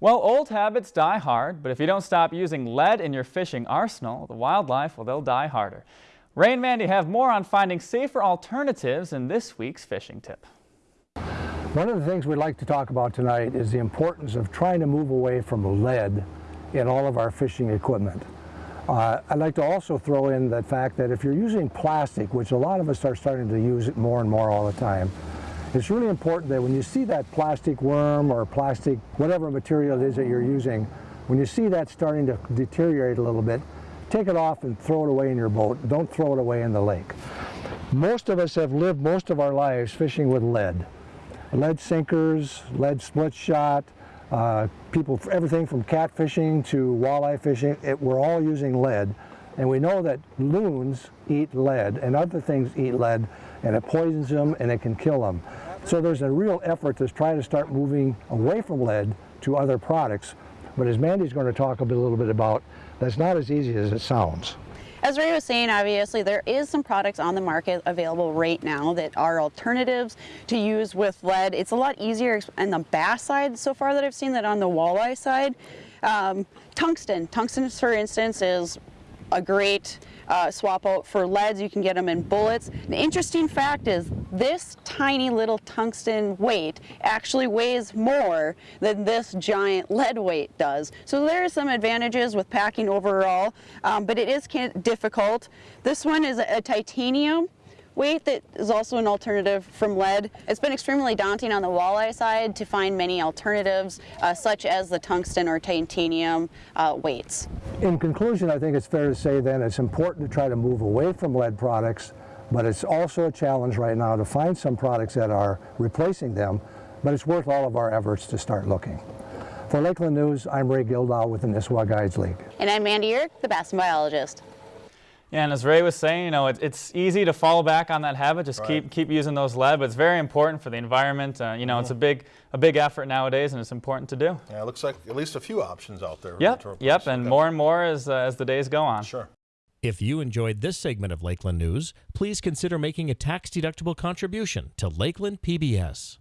Well, old habits die hard, but if you don't stop using lead in your fishing arsenal, the wildlife, well, they'll die harder. Ray and Mandy have more on finding safer alternatives in this week's fishing tip. One of the things we'd like to talk about tonight is the importance of trying to move away from lead in all of our fishing equipment. Uh, I'd like to also throw in the fact that if you're using plastic, which a lot of us are starting to use it more and more all the time, it's really important that when you see that plastic worm or plastic, whatever material it is that you're using, when you see that starting to deteriorate a little bit, take it off and throw it away in your boat. Don't throw it away in the lake. Most of us have lived most of our lives fishing with lead. Lead sinkers, lead split shot, uh, people, everything from catfishing to walleye fishing, it, we're all using lead. And we know that loons eat lead and other things eat lead and it poisons them and it can kill them. So there's a real effort to try to start moving away from lead to other products. But as Mandy's going to talk a, little bit about, that's not as easy as it sounds. As Ray was saying, obviously there is some products on the market available right now that are alternatives to use with lead. It's a lot easier on the bass side so far that I've seen than on the walleye side. Um, tungsten, tungsten for instance is a great uh, swap out for leads. You can get them in bullets. The interesting fact is this tiny little tungsten weight actually weighs more than this giant lead weight does. So there are some advantages with packing overall, um, but it is difficult. This one is a, a titanium weight that is also an alternative from lead. It's been extremely daunting on the walleye side to find many alternatives uh, such as the tungsten or titanium uh, weights. In conclusion, I think it's fair to say then it's important to try to move away from lead products, but it's also a challenge right now to find some products that are replacing them, but it's worth all of our efforts to start looking. For Lakeland News, I'm Ray Gildow with the Nisswa Guides League. And I'm Mandy Uhrich, the Bassin biologist. Yeah, and as Ray was saying, you know, it, it's easy to fall back on that habit. Just right. keep keep using those lead, but it's very important for the environment. Uh, you know, mm -hmm. it's a big a big effort nowadays, and it's important to do. Yeah, it looks like at least a few options out there. Yep, yep, and more and more as uh, as the days go on. Sure. If you enjoyed this segment of Lakeland News, please consider making a tax-deductible contribution to Lakeland PBS.